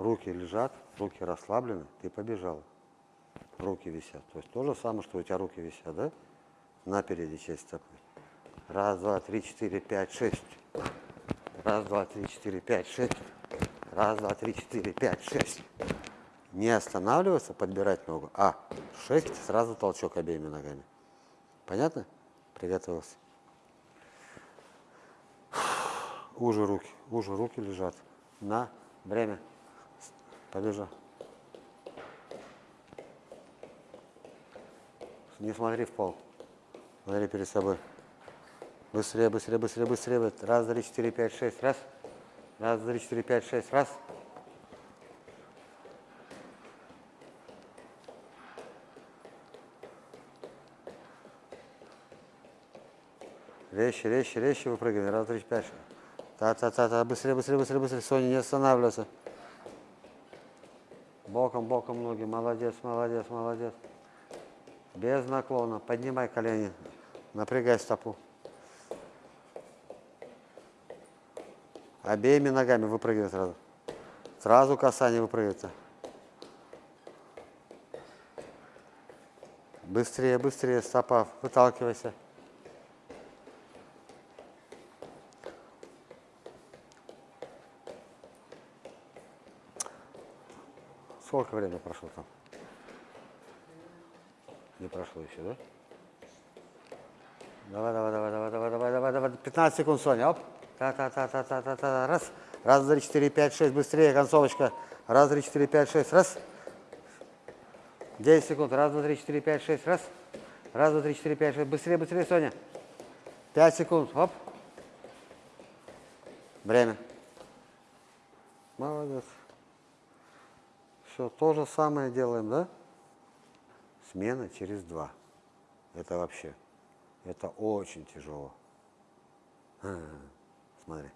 Руки лежат, руки расслаблены, ты побежал. Руки висят. То есть то же самое, что у тебя руки висят, да? На передней части стопы. Раз, два, три, четыре, пять, шесть. Раз, два, три, четыре, пять, шесть. Раз, два, три, четыре, пять, шесть. Не останавливаться, подбирать ногу, а шесть, сразу толчок обеими ногами. Понятно? Приготовился. Уже руки, уже руки лежат. На время. Побежал. Не смотри в пол. Смотри перед собой. Быстрее, быстрее, быстрее, быстрее. Раз, три, четыре, пять, шесть. Раз. Раз, три, четыре, пять, шесть. Раз. Резче, резче, резче выпрыгивай. Раз, три, пять. Та-та-та-та. Быстрее, быстрее, быстрее, быстрее. Соня, не останавливайся. Боком, боком ноги. Молодец, молодец, молодец. Без наклона. Поднимай колени. Напрягай стопу. Обеими ногами выпрыгивай сразу. Сразу касание выпрыгивается. Быстрее, быстрее, стопа, выталкивайся. Сколько времени прошло там? Не прошло еще, да? Давай, давай, давай, давай, давай, давай, давай, давай. 15 секунд, Соня. Оп. Та-та-та-та-та-та-та. Раз. Раз, три, четыре, пять, шесть. Быстрее, концовочка. Раз, три, четыре, пять, шесть. Раз. 10 секунд. Раз, два, три, четыре, пять, шесть. Раз. Раз, два, три, четыре, пять, шесть. Быстрее, быстрее, Соня. 5 секунд. Оп. Время. Молодец. Все, то же самое делаем, да? Смена через два. Это вообще, это очень тяжело. А, смотри.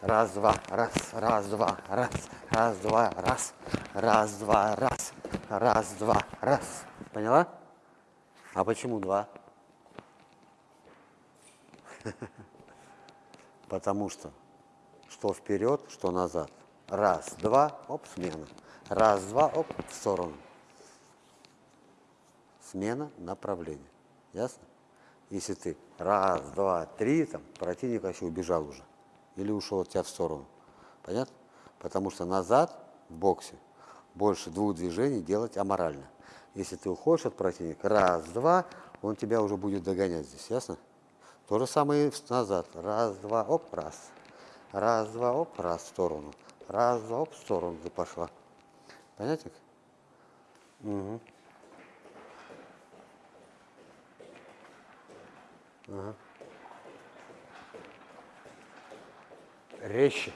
Раз, два, раз, раз, два, раз, раз, два, раз, раз, два, раз, раз, два, раз. Поняла? А почему два? Потому что что вперед, что назад. Раз, два, оп, смена. Раз, два, оп, в сторону. Смена направления. Ясно? Если ты раз, два, три, там, противник вообще убежал уже. Или ушел от тебя в сторону. Понятно? Потому что назад в боксе больше двух движений делать аморально. Если ты уходишь от противника, раз, два, он тебя уже будет догонять здесь, ясно? То же самое и назад. Раз, два, оп, раз. Раз, два, оп, раз в сторону. Раз, два, оп, в сторону ты пошла. Понятно? Угу. Ага. Резче.